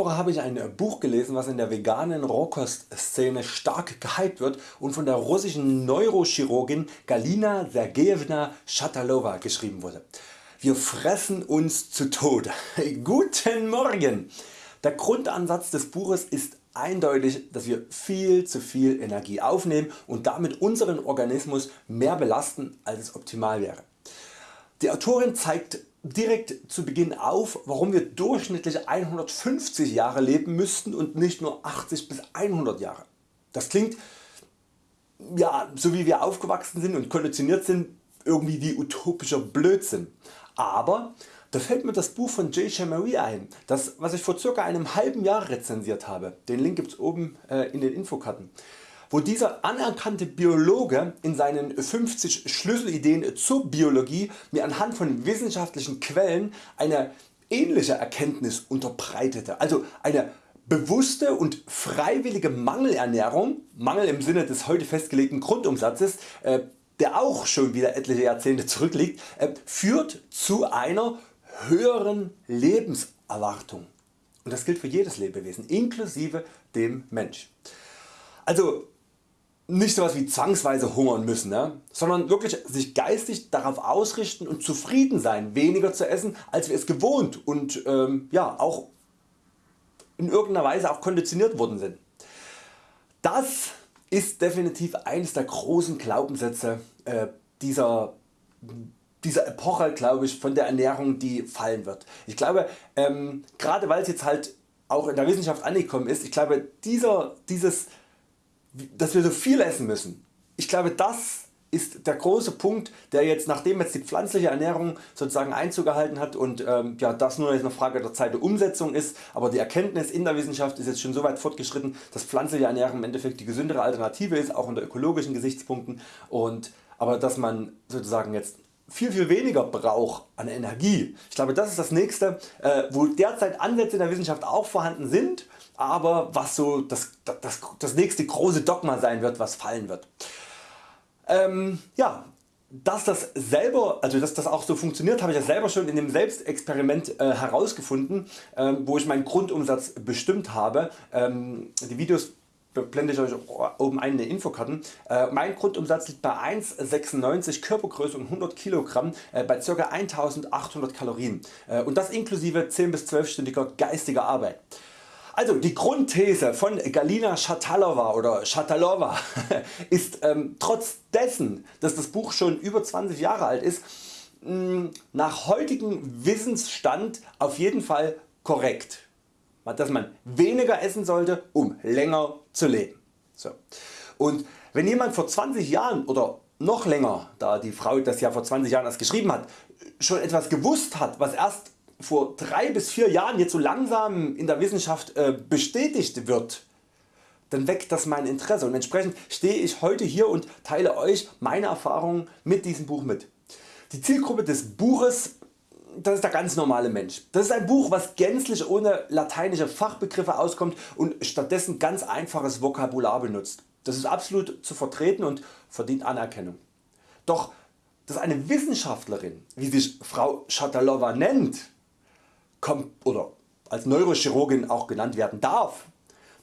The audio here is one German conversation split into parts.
Woche habe ich ein Buch gelesen was in der veganen Rohkostszene stark gehypt wird und von der russischen Neurochirurgin Galina Sergejewna Shatalova geschrieben wurde. Wir fressen uns zu Tode. Guten Morgen! Der Grundansatz des Buches ist eindeutig dass wir viel zu viel Energie aufnehmen und damit unseren Organismus mehr belasten als es optimal wäre. Die Autorin zeigt direkt zu Beginn auf warum wir durchschnittlich 150 Jahre leben müssten und nicht nur 80 bis 100 Jahre. Das klingt ja, so wie wir aufgewachsen sind und konditioniert sind irgendwie wie utopischer Blödsinn. Aber da fällt mir das Buch von J. Marie ein, das was ich vor ca. einem halben Jahr rezensiert habe. Den Link gibt's oben äh, in den Infokarten wo dieser anerkannte Biologe in seinen 50 Schlüsselideen zur Biologie mir anhand von wissenschaftlichen Quellen eine ähnliche Erkenntnis unterbreitete, also eine bewusste und freiwillige Mangelernährung, Mangel im Sinne des heute festgelegten Grundumsatzes, äh, der auch schon wieder etliche Jahrzehnte zurückliegt, äh, führt zu einer höheren Lebenserwartung. Und das gilt für jedes Lebewesen, inklusive dem Mensch. Also nicht sowas wie zwangsweise hungern müssen, ne? sondern wirklich sich geistig darauf ausrichten und zufrieden sein weniger zu essen als wir es gewohnt und ähm, ja, auch in irgendeiner Weise auch konditioniert worden sind. Das ist definitiv eines der großen Glaubenssätze äh, dieser, dieser Epoche glaube ich, von der Ernährung die fallen wird. Ich glaube ähm, gerade weil es jetzt halt auch in der Wissenschaft angekommen ist, ich glaube dieser, dieses dass wir so viel essen müssen. Ich glaube das ist der große Punkt der jetzt nachdem jetzt die pflanzliche Ernährung sozusagen Einzug gehalten hat und ähm, ja, das nur eine Frage der Zeit der Umsetzung ist, aber die Erkenntnis in der Wissenschaft ist jetzt schon so weit fortgeschritten, dass pflanzliche Ernährung im Endeffekt die gesündere Alternative ist, auch unter ökologischen Gesichtspunkten und aber dass man sozusagen jetzt viel viel weniger braucht an Energie. Ich glaube das ist das nächste äh, wo derzeit Ansätze in der Wissenschaft auch vorhanden sind, aber was so das, das, das nächste große Dogma sein wird was fallen wird. Ähm, ja, dass das selber, also dass das auch so funktioniert, habe ich ja selber schon in dem Selbstexperiment äh, herausgefunden, äh, wo ich meinen Grundumsatz bestimmt habe. Ähm, die Videos blende ich Euch oben ein in den Infokarten. Äh, mein Grundumsatz liegt bei 1,96 Körpergröße und 100 kg äh, bei ca. 1800 Kalorien äh, und das inklusive 10 bis 12 stündiger geistiger Arbeit. Also die Grundthese von Galina Shatalova oder Shatalova ist ähm, trotz dessen dass das Buch schon über 20 Jahre alt ist mh, nach heutigem Wissensstand auf jeden Fall korrekt, dass man weniger essen sollte um länger zu leben. So. Und wenn jemand vor 20 Jahren oder noch länger, da die Frau das ja vor 20 Jahren erst geschrieben hat, schon etwas gewusst hat was erst vor 3 bis 4 Jahren jetzt so langsam in der Wissenschaft äh, bestätigt wird, dann weckt das mein Interesse und entsprechend stehe ich heute hier und teile Euch meine Erfahrungen mit diesem Buch mit. Die Zielgruppe des Buches das ist der ganz normale Mensch. Das ist ein Buch was gänzlich ohne lateinische Fachbegriffe auskommt und stattdessen ganz einfaches Vokabular benutzt. Das ist absolut zu vertreten und verdient Anerkennung. Doch dass eine Wissenschaftlerin, wie sich Frau Shatalova nennt, oder als Neurochirurgin auch genannt werden darf,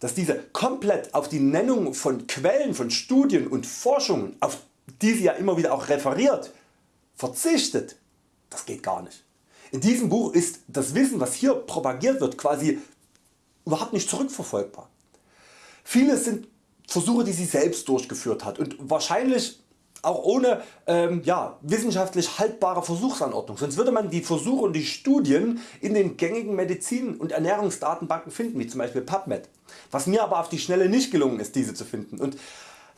dass diese komplett auf die Nennung von Quellen von Studien und Forschungen, auf die sie ja immer wieder auch referiert, verzichtet, das geht gar nicht. In diesem Buch ist das Wissen was hier propagiert wird quasi überhaupt nicht zurückverfolgbar. Vieles sind Versuche die sie selbst durchgeführt hat und wahrscheinlich auch ohne ähm, ja, wissenschaftlich haltbare Versuchsanordnung, sonst würde man die Versuche und die Studien in den gängigen Medizin- und Ernährungsdatenbanken finden, wie zum Beispiel PubMed. Was mir aber auf die Schnelle nicht gelungen ist diese zu finden. Und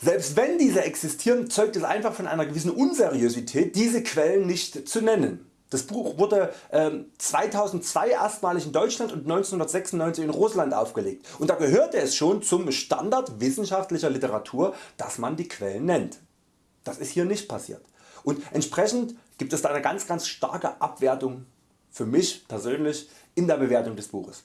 selbst wenn diese existieren, zeugt es einfach von einer gewissen Unseriosität diese Quellen nicht zu nennen. Das Buch wurde ähm, 2002 erstmalig in Deutschland und 1996 in Russland aufgelegt und da gehörte es schon zum Standard wissenschaftlicher Literatur dass man die Quellen nennt. Das ist hier nicht passiert und entsprechend gibt es da eine ganz ganz starke Abwertung für mich persönlich in der Bewertung des Buches.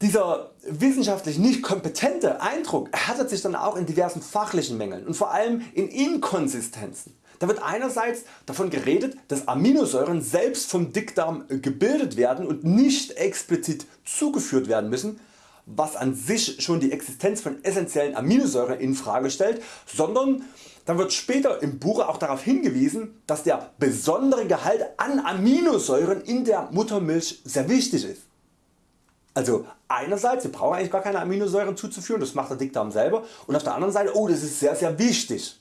Dieser wissenschaftlich nicht kompetente Eindruck erhärtet sich dann auch in diversen fachlichen Mängeln und vor allem in Inkonsistenzen. Da wird einerseits davon geredet, dass Aminosäuren selbst vom Dickdarm gebildet werden und nicht explizit zugeführt werden müssen, was an sich schon die Existenz von essentiellen Aminosäuren in Frage stellt, sondern dann wird später im Buche auch darauf hingewiesen, dass der besondere Gehalt an Aminosäuren in der Muttermilch sehr wichtig ist. Also einerseits, wir brauchen eigentlich gar keine Aminosäuren zuzuführen, das macht der Dickdarm selber und auf der anderen Seite, oh das ist sehr sehr wichtig.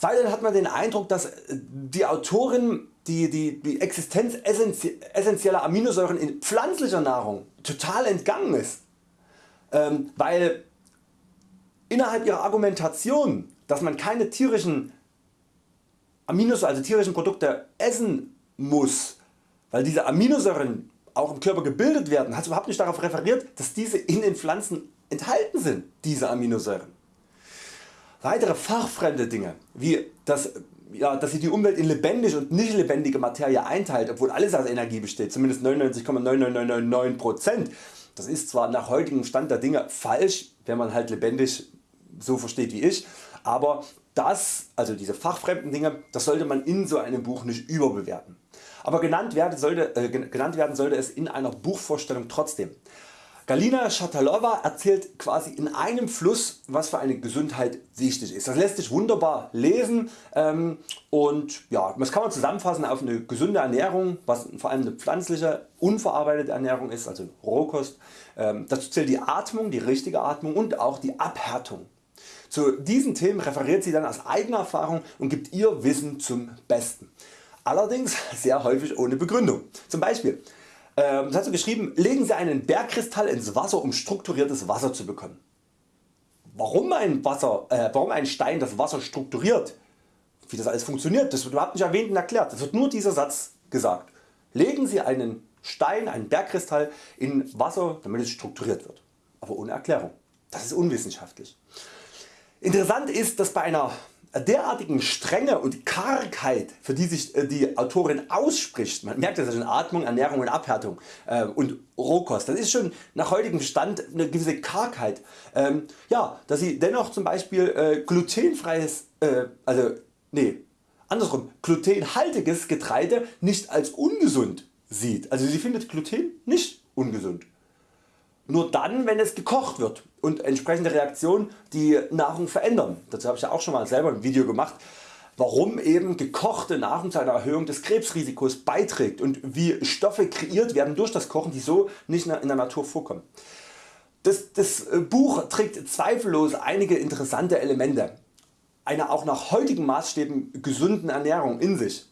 Weiterhin hat man den Eindruck, dass die Autorin die, die, die Existenz essentieller Aminosäuren in pflanzlicher Nahrung total entgangen ist, ähm, weil innerhalb ihrer Argumentation, dass man keine tierischen Aminosäuren, also tierischen Produkte essen muss, weil diese Aminosäuren auch im Körper gebildet werden, hat überhaupt nicht darauf referiert, dass diese in den Pflanzen enthalten sind, diese Aminosäuren. Weitere fachfremde Dinge, wie das, ja, dass sich die Umwelt in lebendig und nicht lebendige Materie einteilt, obwohl alles aus Energie besteht, zumindest 99,9999%. Das ist zwar nach heutigem Stand der Dinge falsch, wenn man halt lebendig so versteht wie ich, aber das, also diese fachfremden Dinge, das sollte man in so einem Buch nicht überbewerten. Aber genannt werden sollte, äh, genannt werden sollte es in einer Buchvorstellung trotzdem. Galina Shatalova erzählt quasi in einem Fluss was für eine Gesundheit wichtig ist. Das lässt sich wunderbar lesen ähm, und ja, das kann man zusammenfassen auf eine gesunde Ernährung, was vor allem eine pflanzliche, unverarbeitete Ernährung ist, also Rohkost. Ähm, dazu zählt die Atmung, die richtige Atmung und auch die Abhärtung. Zu diesen Themen referiert sie dann aus eigener Erfahrung und gibt ihr Wissen zum Besten. Allerdings sehr häufig ohne Begründung. Zum Beispiel ähm, das hat sie geschrieben, legen Sie einen Bergkristall ins Wasser um strukturiertes Wasser zu bekommen. Warum ein, Wasser, äh, warum ein Stein das Wasser strukturiert, wie das alles funktioniert, das wird überhaupt nicht erwähnt und erklärt. Es wird nur dieser Satz gesagt. Legen Sie einen Stein, einen Bergkristall in Wasser damit es strukturiert wird. Aber ohne Erklärung. Das ist unwissenschaftlich. Interessant ist dass bei einer derartigen Strenge und Kargheit für die sich äh, die Autorin ausspricht, man merkt das schon Atmung, Ernährung und Abhärtung äh, und Rohkost, das ist schon nach heutigem Stand eine gewisse Kargheit. Ähm, ja, dass sie dennoch zum Beispiel äh, glutenfreies, äh, also nee, andersrum, glutenhaltiges Getreide nicht als ungesund sieht. Also sie findet Gluten nicht ungesund. Nur dann wenn es gekocht wird und entsprechende Reaktionen die Nahrung verändern. Dazu habe ich ja auch schon mal selber ein Video gemacht warum eben gekochte Nahrung zu einer Erhöhung des Krebsrisikos beiträgt und wie Stoffe kreiert werden durch das Kochen die so nicht in der Natur vorkommen. Das, das äh, Buch trägt zweifellos einige interessante Elemente einer auch nach heutigen Maßstäben gesunden Ernährung in sich,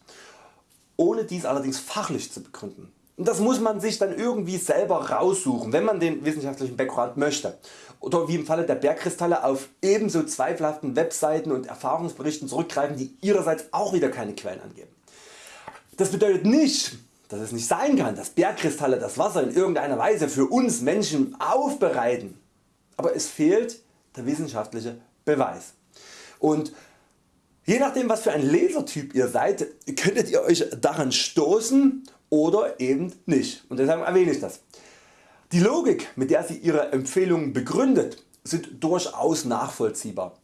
ohne dies allerdings fachlich zu begründen. Das muss man sich dann irgendwie selber raussuchen, wenn man den wissenschaftlichen Background möchte. Oder wie im Falle der Bergkristalle auf ebenso zweifelhaften Webseiten und Erfahrungsberichten zurückgreifen, die ihrerseits auch wieder keine Quellen angeben. Das bedeutet nicht, dass es nicht sein kann, dass Bergkristalle das Wasser in irgendeiner Weise für uns Menschen aufbereiten. Aber es fehlt der wissenschaftliche Beweis. Und je nachdem was für ein Lesertyp ihr seid, könntet ihr Euch daran stoßen oder eben nicht und deshalb erwähne ich das. Die Logik mit der sie ihre Empfehlungen begründet sind durchaus nachvollziehbar,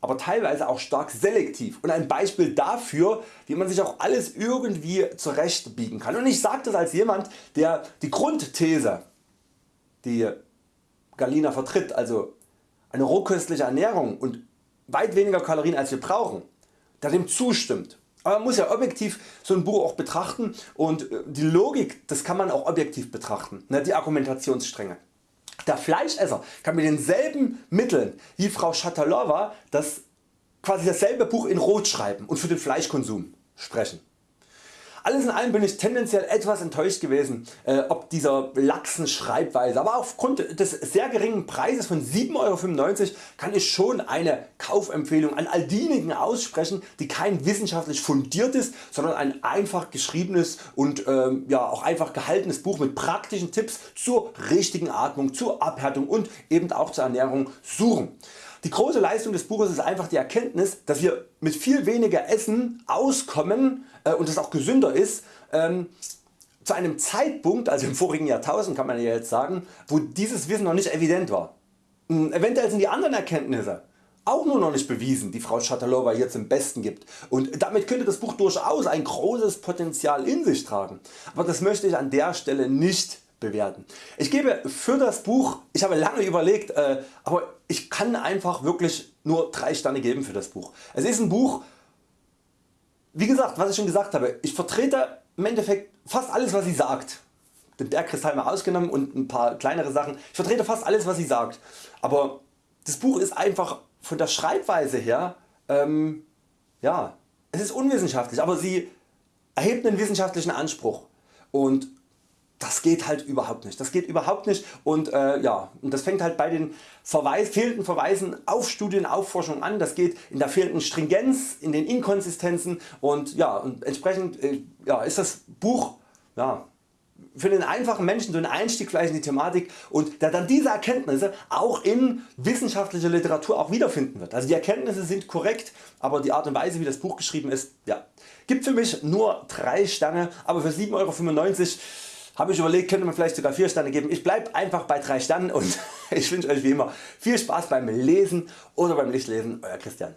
aber teilweise auch stark selektiv und ein Beispiel dafür wie man sich auch alles irgendwie zurechtbiegen kann. Und ich sage das als jemand der die Grundthese die Galina vertritt, also eine rohköstliche Ernährung und weit weniger Kalorien als wir brauchen, der dem zustimmt aber man muss ja objektiv so ein Buch auch betrachten und äh, die Logik das kann man auch objektiv betrachten, ne, die Argumentationsstränge. Der Fleischesser kann mit denselben Mitteln wie Frau Shatalova das quasi dasselbe Buch in Rot schreiben und für den Fleischkonsum sprechen. Alles in allem bin ich tendenziell etwas enttäuscht gewesen äh, ob dieser laxen Schreibweise, aber aufgrund des sehr geringen Preises von 7,95€ kann ich schon eine Kaufempfehlung an all diejenigen aussprechen die kein wissenschaftlich fundiertes, sondern ein einfach geschriebenes und ähm, ja, auch einfach gehaltenes Buch mit praktischen Tipps zur richtigen Atmung, zur Abhärtung und eben auch zur Ernährung suchen. Die große Leistung des Buches ist einfach die Erkenntnis dass wir mit viel weniger Essen auskommen äh, und es auch gesünder ist, ähm, zu einem Zeitpunkt, also im vorigen Jahrtausend kann man ja jetzt sagen, wo dieses Wissen noch nicht evident war. Hm, eventuell sind die anderen Erkenntnisse auch nur noch nicht bewiesen, die Frau Schatalowa hier zum Besten gibt und damit könnte das Buch durchaus ein großes Potenzial in sich tragen, aber das möchte ich an der Stelle nicht bewerten. Ich gebe für das Buch, ich habe lange überlegt, äh, aber ich kann einfach wirklich nur 3 Sterne geben für das Buch. Es ist ein Buch, wie gesagt, was ich schon gesagt habe, ich vertrete im Endeffekt fast alles was sie sagt. Den Bergkristall mal ausgenommen und ein paar kleinere Sachen. Ich vertrete fast alles was sie sagt. Aber das Buch ist einfach von der Schreibweise her, ähm, ja, es ist unwissenschaftlich, aber sie erhebt einen wissenschaftlichen Anspruch. Und das geht halt überhaupt nicht. Das geht überhaupt nicht und äh, ja, und das fängt halt bei den Verweis, fehlenden Verweisen auf Studien, auf Forschung an. Das geht in der fehlenden Stringenz, in den Inkonsistenzen und ja, und entsprechend äh, ja, ist das Buch ja, für den einfachen Menschen so ein Einstieg vielleicht in die Thematik und der dann diese Erkenntnisse auch in wissenschaftlicher Literatur auch wiederfinden wird. Also die Erkenntnisse sind korrekt, aber die Art und Weise wie das Buch geschrieben ist, ja, gibt für mich nur 3 Sterne, aber für 7,95 Euro habe ich überlegt könnte man vielleicht sogar 4 Sterne geben. Ich bleibe einfach bei 3 Sternen und ich wünsche Euch wie immer viel Spaß beim Lesen oder beim Lichtlesen. Euer Christian.